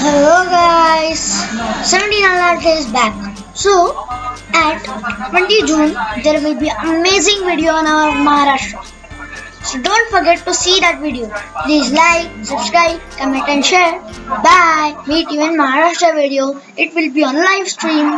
Hello guys, 79 art is back. So, at 20 June, there will be amazing video on our Maharashtra. So don't forget to see that video. Please like, subscribe, comment and share. Bye. Meet you in Maharashtra video. It will be on live stream.